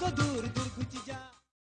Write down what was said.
go do